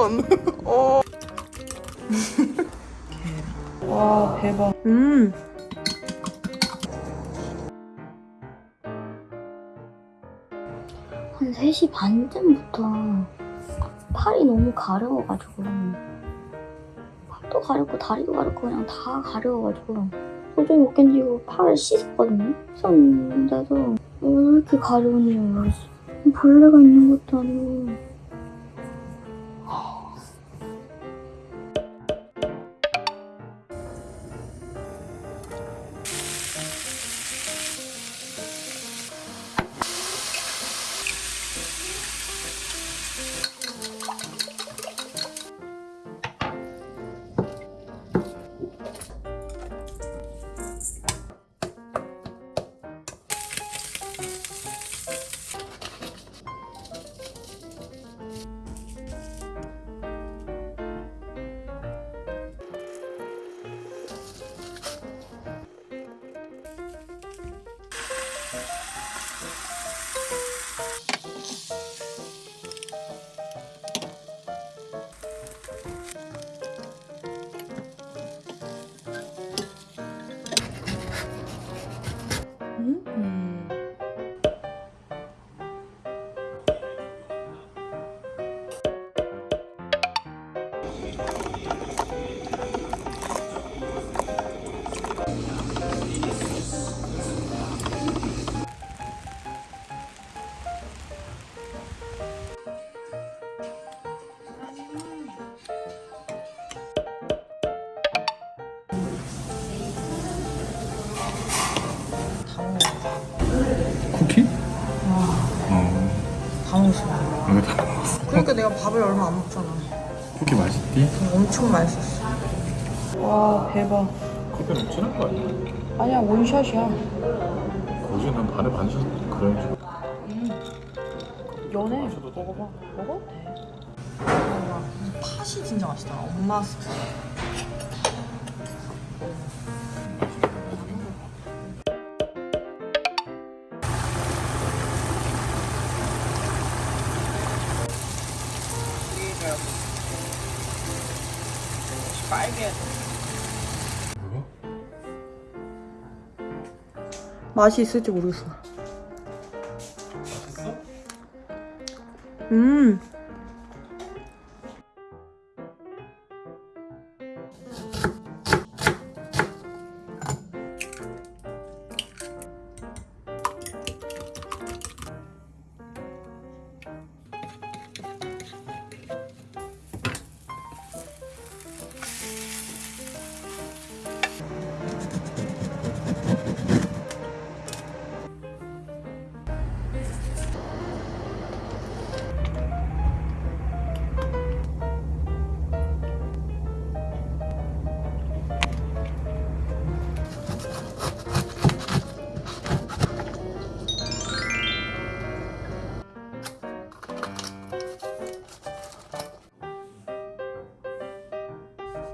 원. 어. 와 대박. 음. 한 3시 반쯤부터 팔이 너무 가려워가지고 팔도 가렵고 다리도 가렵고 그냥 다 가려워가지고 도저히 못 견디고 팔을 씻었거든요 씻었는데도 왜 이렇게 가려운지 모르겠어 벌레가 있는 것도 아니고 다 먹었어. 이거 다 먹었어. 그러니까 내가 밥을 얼마 안 먹잖아. 쿠키 맛있디? 엄청 맛있었어. 와 대박. 커피는 진한 거 아니야? 아니야 원샷이야. 거기 난 반에 반샷 그런 식으로. 연해. 마셔도 돼. 먹어봐. 먹어도 돼. 먹어봐. 팥이 진짜 맛있더라. 엄마 스타 뭐야? 맛이 있을지 모르겠어. 맛있어? 음.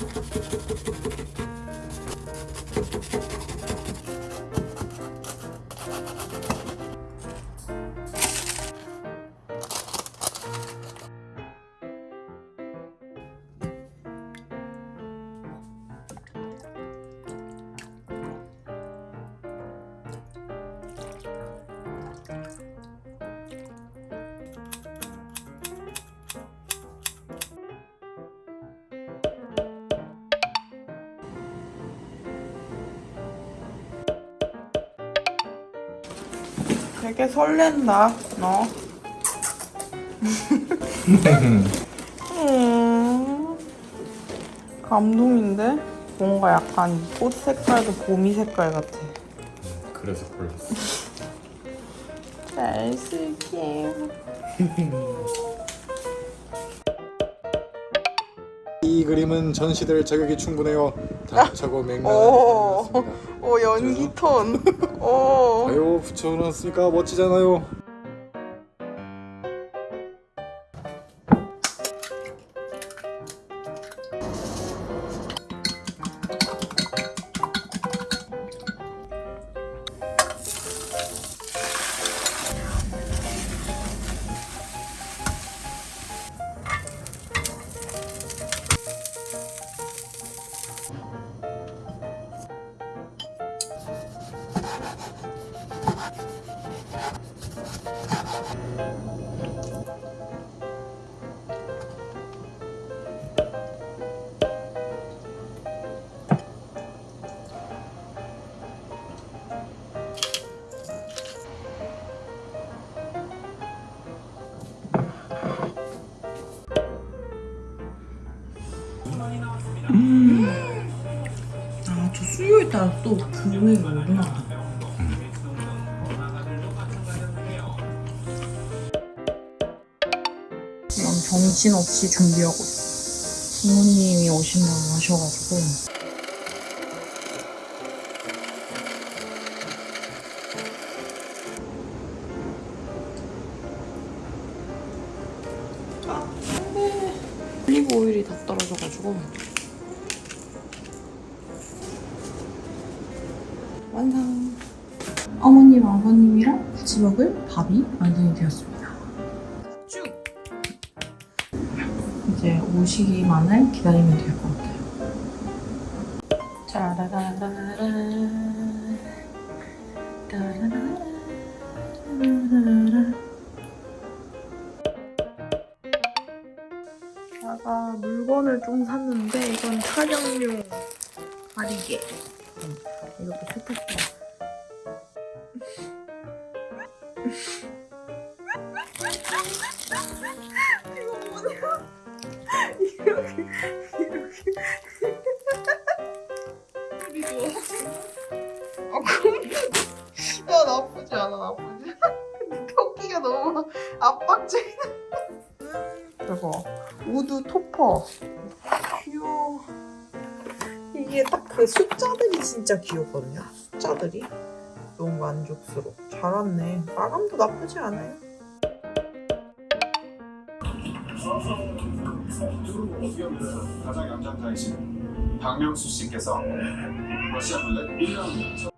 どこ? 되게 설렌다, 너. 음, 감동인데? 뭔가 약간 꽃 색깔도 봄이 색깔 같아. 그래서 골랐어. 잘 쓸게. 이 그림은 전시될 자격이 충분해요. 다차고 맹랑한 오. 오, 연기 톤. 오. 아유 붙여놨으니까 멋지잖아요. 아, 저 수요에 따라 또 금액이 오르나 정신없이 준비하고 있어. 부모님이 오신다고 하셔가지고. 아, 네. 올리브 오일이 다 떨어져가지고. 완성. 어머님, 아버님이랑 같이 먹을 밥이 완성이 되었습니다. 이제 오시기만을 기다리면 될 것 같아요. 제가 물건을 좀 샀는데 이건 촬영용 가리개. 이것도 세탁기야. 그리고 아 근데 야 나쁘지 않아 나쁘지 토끼가 너무 압박적이다. 그리고 우드 토퍼. 귀여워. 이게 딱 그 숫자들이 진짜 귀엽거든요. 숫자들이. 너무 만족스러워. 잘 왔네. 마감도 나쁘지 않아요 가장 양장 단신 박명수 씨께서 러시아 룰렛 1라운드